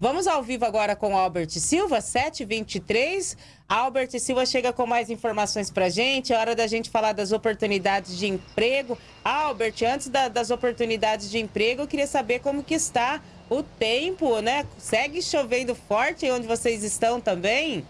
Vamos ao vivo agora com Albert Silva, 7h23. Albert Silva chega com mais informações para gente. É hora da gente falar das oportunidades de emprego. Albert, antes da, das oportunidades de emprego, eu queria saber como que está o tempo, né? Segue chovendo forte onde vocês estão também?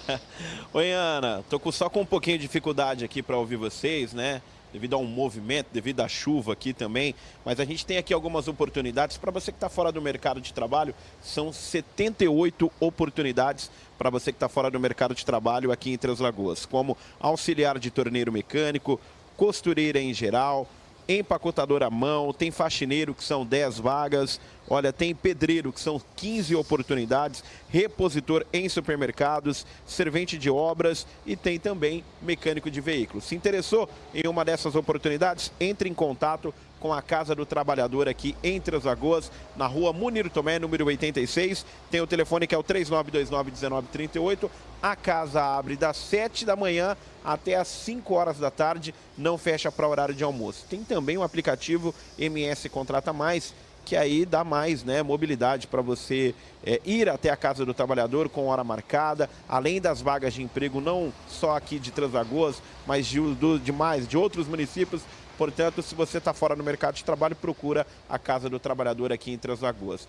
Oi, Ana. Tô só com um pouquinho de dificuldade aqui para ouvir vocês, né? devido a um movimento, devido à chuva aqui também. Mas a gente tem aqui algumas oportunidades. Para você que está fora do mercado de trabalho, são 78 oportunidades para você que está fora do mercado de trabalho aqui em Três Lagoas, como auxiliar de torneiro mecânico, costureira em geral, empacotador à mão, tem faxineiro que são 10 vagas, olha, tem pedreiro que são 15 oportunidades, repositor em supermercados, servente de obras e tem também mecânico de veículos. Se interessou em uma dessas oportunidades, entre em contato com a Casa do Trabalhador aqui em Três Lagoas, na rua Munir Tomé, número 86. Tem o telefone que é o 3929-1938. A casa abre das 7 da manhã até as 5 horas da tarde, não fecha para horário de almoço. Tem também o aplicativo MS Contrata Mais, que aí dá mais né, mobilidade para você é, ir até a Casa do Trabalhador com hora marcada, além das vagas de emprego, não só aqui de Transagoas, mas de, do, de mais, de outros municípios. Portanto, se você está fora no mercado de trabalho, procura a Casa do Trabalhador aqui em Transagoas.